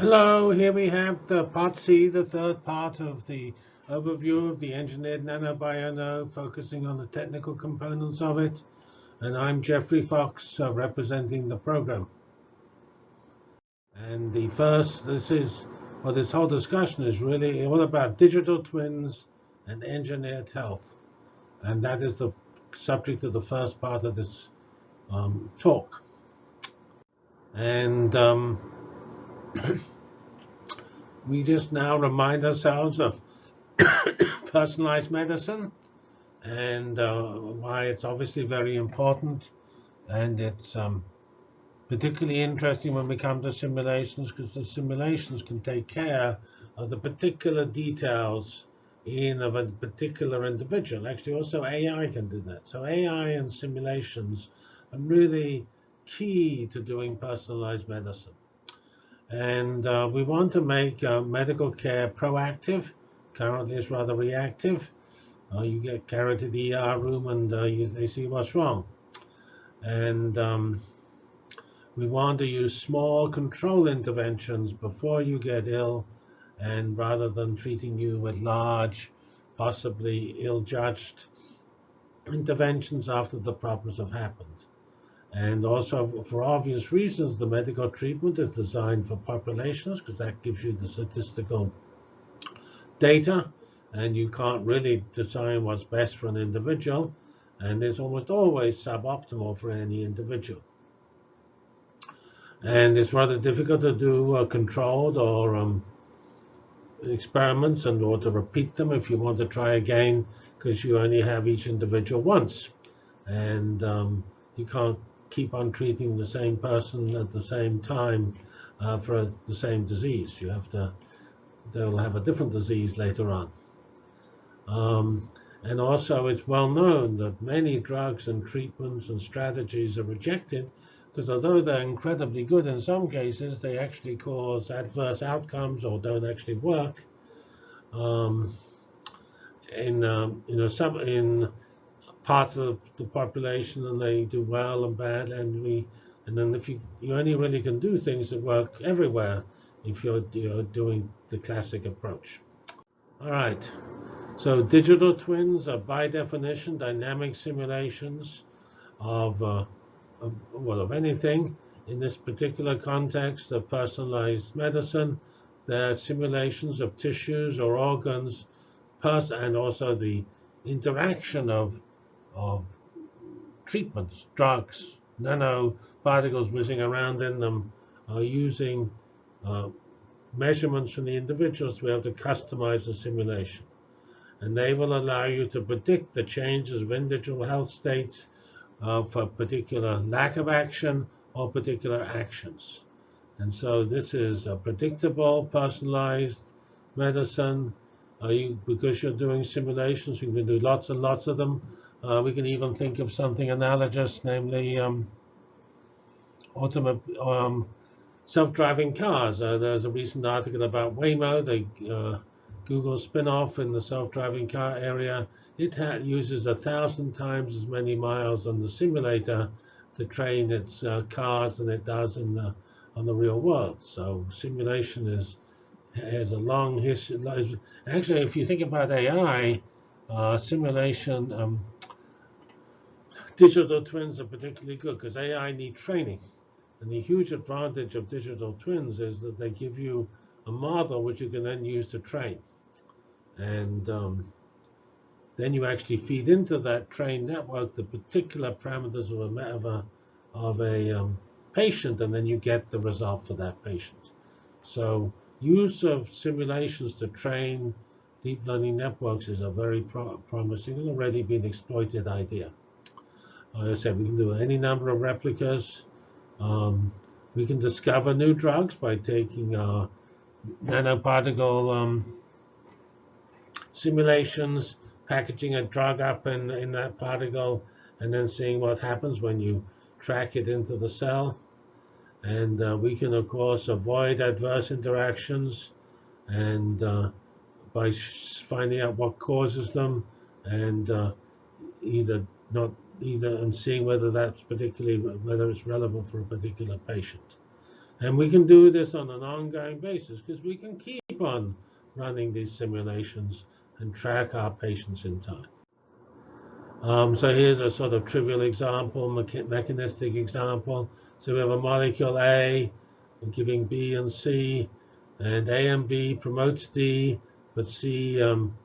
Hello, here we have the part C, the third part of the overview of the engineered nanobio focusing on the technical components of it. And I'm Geoffrey Fox, uh, representing the program. And the first, this is, well, this whole discussion is really all about digital twins and engineered health. And that is the subject of the first part of this um, talk. And um, we just now remind ourselves of personalized medicine and uh, why it's obviously very important. And it's um, particularly interesting when we come to simulations because the simulations can take care of the particular details in of a particular individual. Actually, also AI can do that. So AI and simulations are really key to doing personalized medicine. And uh, we want to make uh, medical care proactive. Currently, it's rather reactive. Uh, you get carried to the ER room and uh, you, they see what's wrong. And um, we want to use small control interventions before you get ill and rather than treating you with large, possibly ill-judged interventions after the problems have happened. And also, for obvious reasons, the medical treatment is designed for populations because that gives you the statistical data, and you can't really design what's best for an individual, and it's almost always suboptimal for any individual. And it's rather difficult to do uh, controlled or um, experiments and or to repeat them if you want to try again because you only have each individual once. And um, you can't keep on treating the same person at the same time uh, for the same disease. You have to, they'll have a different disease later on. Um, and also, it's well known that many drugs and treatments and strategies are rejected because although they're incredibly good in some cases, they actually cause adverse outcomes or don't actually work. Um, in um, you know some in parts of the population, and they do well and bad, and we and then if you you only really can do things that work everywhere if you're, you're doing the classic approach. All right. So digital twins are by definition dynamic simulations of uh, of, well, of anything. In this particular context of personalized medicine, they're simulations of tissues or organs, and also the interaction of, of treatments, drugs, nanoparticles whizzing around in them, are using uh, measurements from the individuals to be able to customize the simulation. And they will allow you to predict the changes of individual health states of a particular lack of action or particular actions. And so this is a predictable, personalized medicine. Uh, you, because you're doing simulations, you can do lots and lots of them. Uh, we can even think of something analogous, namely um, um, self-driving cars. Uh, there's a recent article about Waymo, the uh, Google spin-off in the self-driving car area it uses a thousand times as many miles on the simulator to train its uh, cars than it does in the on the real world. So simulation is has a long history. Actually, if you think about AI, uh, simulation, um, digital twins are particularly good because AI need training. And the huge advantage of digital twins is that they give you a model which you can then use to train. And um, then you actually feed into that trained network the particular parameters of a, of a, of a um, patient, and then you get the result for that patient. So use of simulations to train deep learning networks is a very pro promising and already been exploited idea. Like I said, we can do any number of replicas. Um, we can discover new drugs by taking uh, nanoparticle um, simulations packaging a drug up in, in that particle and then seeing what happens when you track it into the cell. And uh, we can, of course, avoid adverse interactions and uh, by finding out what causes them and uh, either not either and seeing whether that's particularly whether it's relevant for a particular patient. And we can do this on an ongoing basis because we can keep on running these simulations and track our patients in time. Um, so here's a sort of trivial example, mechanistic example. So we have a molecule A giving B and C, and A and B promotes D, but C um,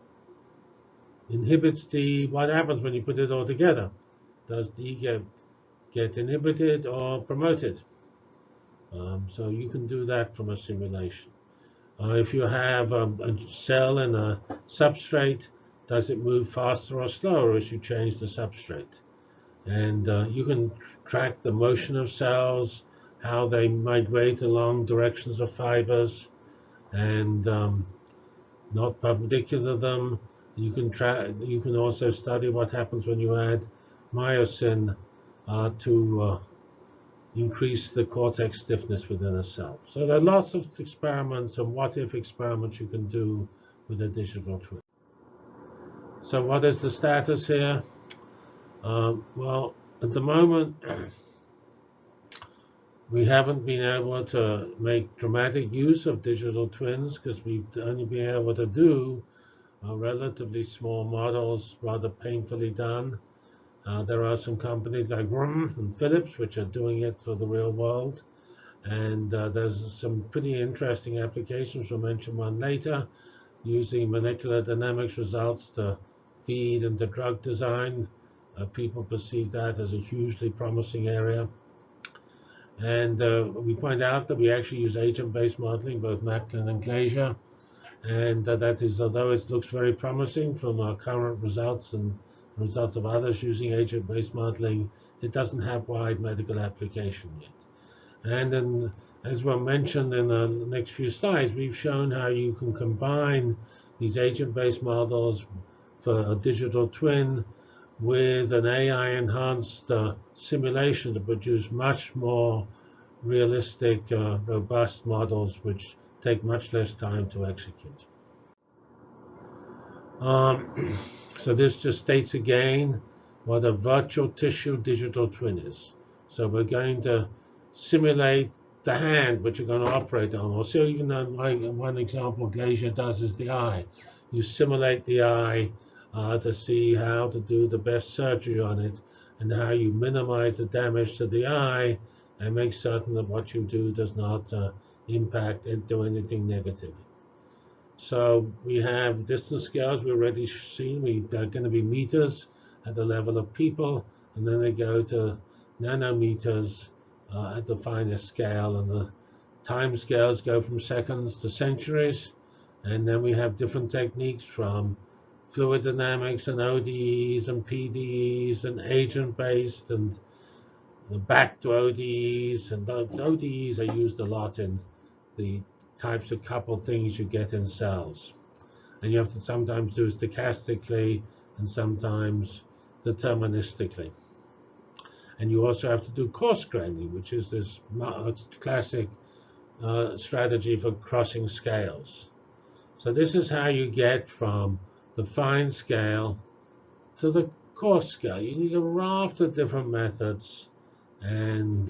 inhibits D. What happens when you put it all together? Does D get, get inhibited or promoted? Um, so you can do that from a simulation. Uh, if you have a, a cell in a substrate, does it move faster or slower as you change the substrate? And uh, you can tr track the motion of cells, how they migrate along directions of fibers, and um, not perpendicular them. You can. You can also study what happens when you add myosin uh, to uh, increase the cortex stiffness within a cell. So there are lots of experiments and what-if experiments you can do with a digital twin. So what is the status here? Um, well, at the moment, we haven't been able to make dramatic use of digital twins because we've only been able to do uh, relatively small models, rather painfully done. Uh, there are some companies like Rum and Philips which are doing it for the real world. And uh, there's some pretty interesting applications. We'll mention one later, using molecular dynamics results to feed into drug design. Uh, people perceive that as a hugely promising area. And uh, we point out that we actually use agent-based modeling, both Macklin and Glazier. And uh, that is, although it looks very promising from our current results and results of others using agent-based modeling, it doesn't have wide medical application yet. And then, as well mentioned in the next few slides, we've shown how you can combine these agent-based models for a digital twin with an AI-enhanced uh, simulation to produce much more realistic, uh, robust models which take much less time to execute. Um, So this just states again what a virtual tissue digital twin is. So we're going to simulate the hand which you're going to operate on. Or so even like one example Glazier does is the eye. You simulate the eye uh, to see how to do the best surgery on it and how you minimize the damage to the eye and make certain that what you do does not uh, impact and do anything negative. So we have distance scales we already seen. We they're going to be meters at the level of people, and then they go to nanometers uh, at the finest scale, and the time scales go from seconds to centuries. And then we have different techniques from fluid dynamics and ODEs and PDEs and agent-based and back to ODEs. And ODEs are used a lot in the types of coupled things you get in cells. And you have to sometimes do stochastically and sometimes deterministically. And you also have to do coarse graining, which is this classic uh, strategy for crossing scales. So this is how you get from the fine scale to the coarse scale. You need a raft of different methods and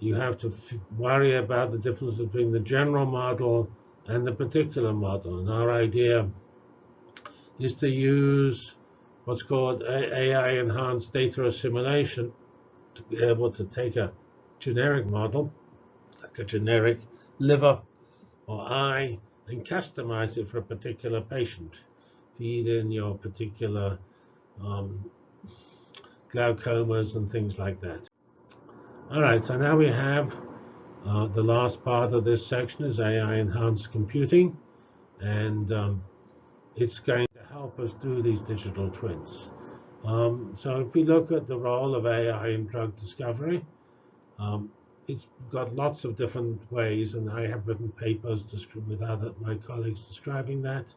you have to worry about the difference between the general model and the particular model. And our idea is to use what's called AI enhanced data assimilation to be able to take a generic model, like a generic liver or eye, and customize it for a particular patient. Feed in your particular um, glaucomas and things like that. All right, so now we have uh, the last part of this section is AI enhanced computing, and um, it's going to help us do these digital twins. Um, so if we look at the role of AI in drug discovery, um, it's got lots of different ways, and I have written papers with other my colleagues describing that.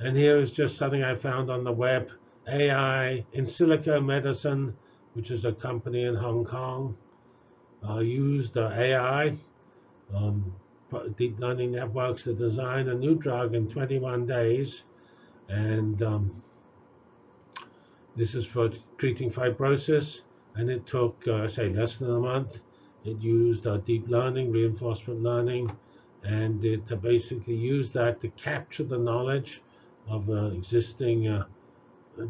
And here is just something I found on the web, AI Insilico Medicine, which is a company in Hong Kong uh, used uh, AI, um, deep learning networks to design a new drug in 21 days. And um, this is for treating fibrosis. And it took, uh, say, less than a month. It used uh, deep learning, reinforcement learning, and it uh, basically used that to capture the knowledge of uh, existing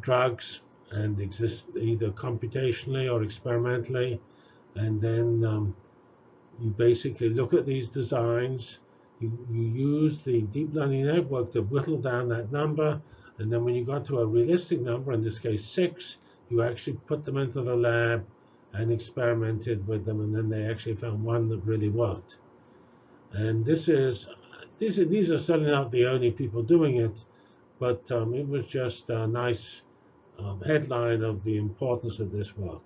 drugs and exist either computationally or experimentally. And then um, you basically look at these designs, you, you use the deep learning network to whittle down that number, and then when you got to a realistic number, in this case six, you actually put them into the lab and experimented with them, and then they actually found one that really worked. And this is these are, these are certainly not the only people doing it, but um, it was just a nice um, headline of the importance of this work.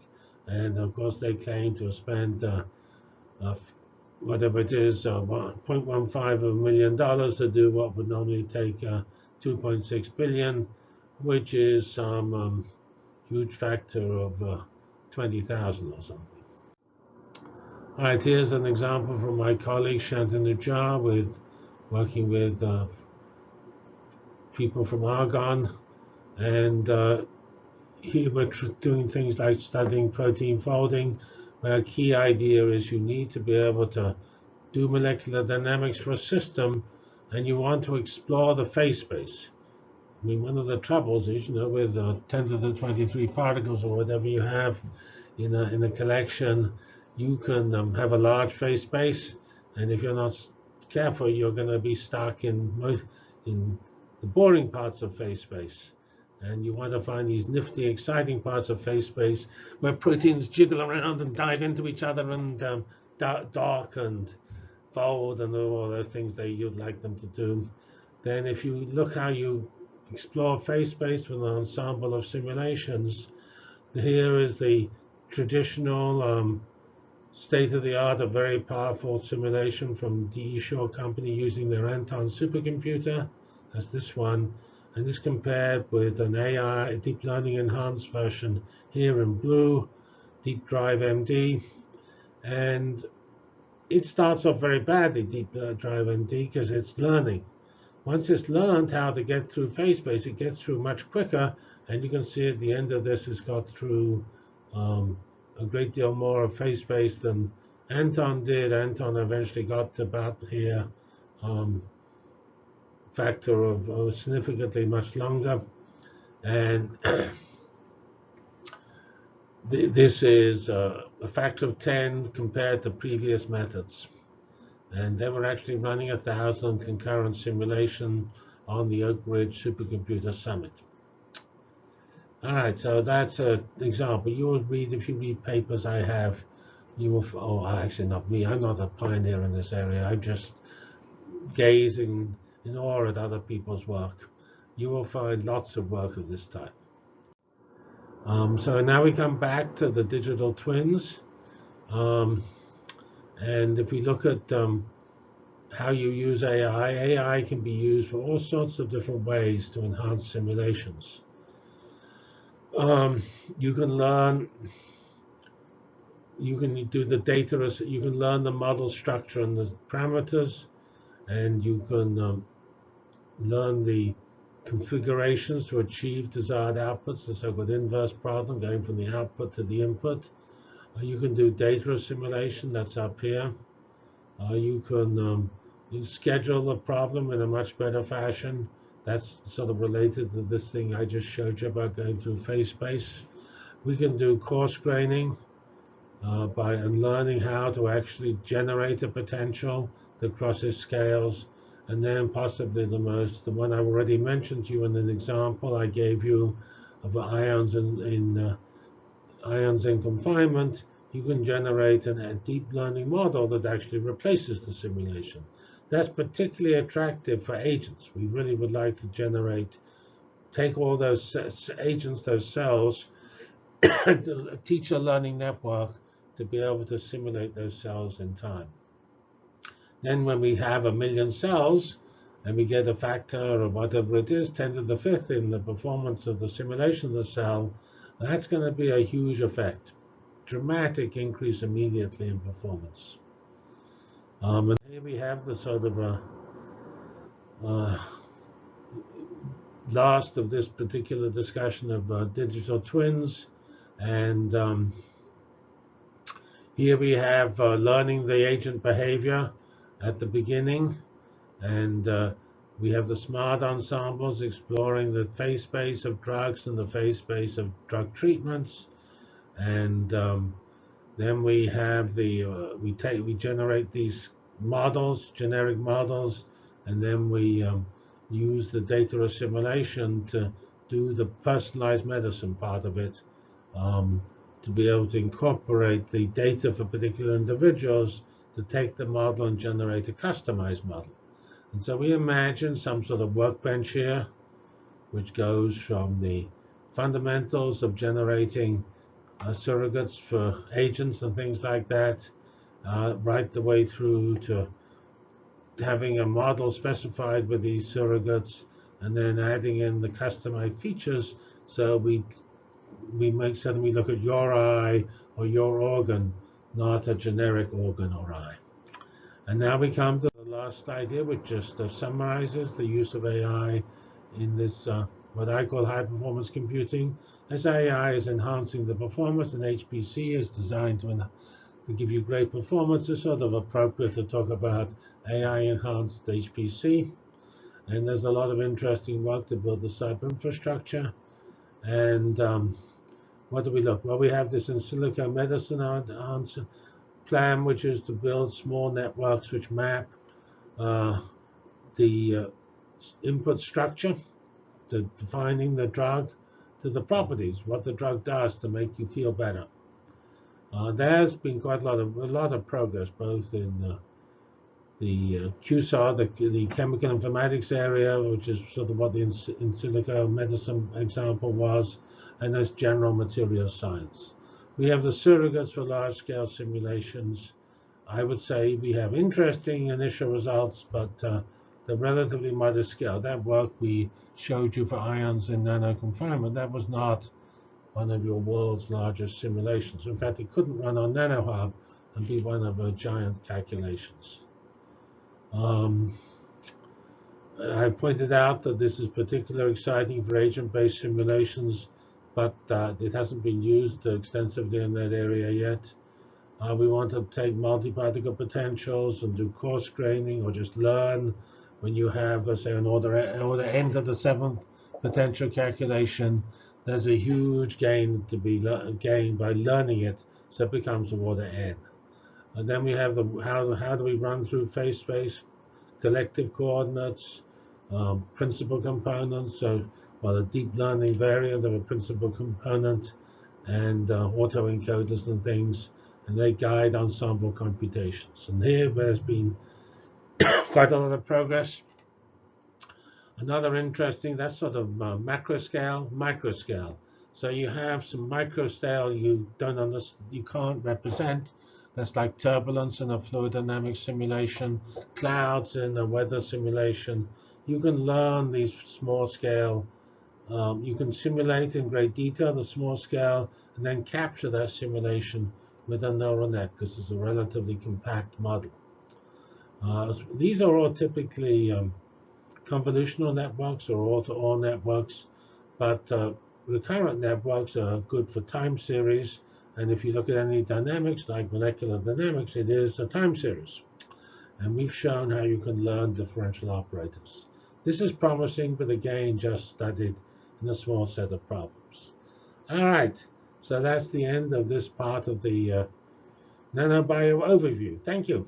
And of course, they claim to spent uh, uh, whatever it is, uh, 0.15 of a million dollars to do what would normally take uh, 2.6 billion, which is some um, huge factor of uh, 20,000 or something. All right, here's an example from my colleague Shantanu Jha with working with uh, people from Argonne. And we're doing things like studying protein folding, where a key idea is you need to be able to do molecular dynamics for a system, and you want to explore the phase space. I mean, one of the troubles is, you know, with uh, 10 to the 23 particles or whatever you have in a, in a collection, you can um, have a large phase space, and if you're not careful, you're going to be stuck in most in the boring parts of phase space. And you want to find these nifty, exciting parts of phase space where proteins jiggle around and dive into each other and um, dark and fold and all those things that you'd like them to do. Then if you look how you explore phase space with an ensemble of simulations, here is the traditional um, state-of-the-art, a very powerful simulation from D.E. Shaw Company using their Anton supercomputer. That's this one. And this compared with an AI, deep learning enhanced version here in blue, DeepDriveMD. And it starts off very badly, DeepDriveMD, because it's learning. Once it's learned how to get through phase space, it gets through much quicker. And you can see at the end of this, it's got through um, a great deal more of phase space than Anton did. Anton eventually got to about here um, factor of significantly much longer. And this is a factor of 10 compared to previous methods. And they were actually running a thousand concurrent simulation on the Oak Ridge Supercomputer Summit. All right, so that's an example. You will read, if you read papers I have, you will, oh, actually not me, I'm not a pioneer in this area. I'm just gazing in awe at other people's work. You will find lots of work of this type. Um, so now we come back to the digital twins. Um, and if we look at um, how you use AI, AI can be used for all sorts of different ways to enhance simulations. Um, you can learn, you can do the data, you can learn the model structure and the parameters, and you can um, learn the configurations to achieve desired outputs, the so-called inverse problem, going from the output to the input. Uh, you can do data assimilation, that's up here. Uh, you can um, you schedule the problem in a much better fashion. That's sort of related to this thing I just showed you about going through phase space. We can do coarse graining uh, by and learning how to actually generate a potential that crosses scales. And then possibly the most, the one I already mentioned to you in an example I gave you of ions in, in uh, ions in confinement, you can generate an, a deep learning model that actually replaces the simulation. That's particularly attractive for agents. We really would like to generate, take all those agents, those cells, teach a learning network to be able to simulate those cells in time. Then when we have a million cells, and we get a factor or whatever it is, 10 to the fifth in the performance of the simulation of the cell, that's going to be a huge effect. Dramatic increase immediately in performance. Um, and here we have the sort of a, uh, uh, last of this particular discussion of uh, digital twins. And um, Here we have uh, learning the agent behavior at the beginning, and uh, we have the smart ensembles exploring the phase space of drugs and the phase space of drug treatments, and um, then we have the uh, we take we generate these models, generic models, and then we um, use the data assimilation to do the personalized medicine part of it, um, to be able to incorporate the data for particular individuals to take the model and generate a customized model. And so we imagine some sort of workbench here, which goes from the fundamentals of generating uh, surrogates for agents and things like that, uh, right the way through to having a model specified with these surrogates and then adding in the customized features so we we make certain we look at your eye or your organ, not a generic organ or eye. And now we come to the last idea, which just uh, summarizes the use of AI in this, uh, what I call high performance computing. As AI is enhancing the performance and HPC is designed to, to give you great performance, it's sort of appropriate to talk about AI enhanced HPC. And there's a lot of interesting work to build the cyber infrastructure. And um, what do we look? Well, we have this in silico medicine answer plan, which is to build small networks which map uh, the uh, input structure, to defining the drug, to the properties, what the drug does to make you feel better. Uh, there's been quite a lot of a lot of progress, both in uh, the uh, QSAR, the, the chemical informatics area, which is sort of what the in, in silico medicine example was, and as general material science. We have the surrogates for large-scale simulations. I would say we have interesting initial results, but uh, they're relatively modest scale. That work we showed you for ions in nano confinement, that was not one of your world's largest simulations. In fact, it couldn't run on NanoHub and be one of our giant calculations. Um, I pointed out that this is particularly exciting for agent-based simulations but uh, it hasn't been used extensively in that area yet. Uh, we want to take multi-particle potentials and do coarse graining or just learn when you have, uh, say, an order, order n to the seventh potential calculation. There's a huge gain to be gained by learning it, so it becomes a order n. And then we have the how, how do we run through phase space, collective coordinates, um, principal components. So well, a deep learning variant of a principal component and uh, autoencoders and things, and they guide ensemble computations. And here there's been quite a lot of progress. Another interesting, that's sort of uh, macro scale, micro scale. So you have some micro scale you don't understand, you can't represent. That's like turbulence in a fluid dynamics simulation, clouds in a weather simulation. You can learn these small scale um, you can simulate in great detail the small scale and then capture that simulation with a neural net because it's a relatively compact model. Uh, these are all typically um, convolutional networks or all-to-all networks, but uh, recurrent networks are good for time series. And if you look at any dynamics, like molecular dynamics, it is a time series. And we've shown how you can learn differential operators. This is promising, but again, just studied in a small set of problems. All right, so that's the end of this part of the uh, nanobio overview. Thank you.